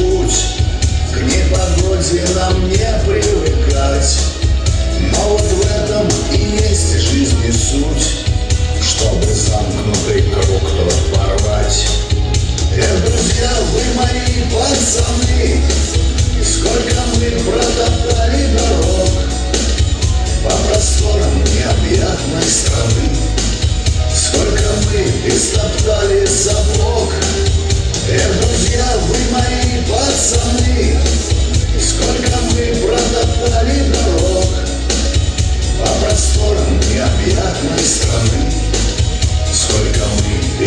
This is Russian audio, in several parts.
путь К непогоде нам не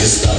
Stop.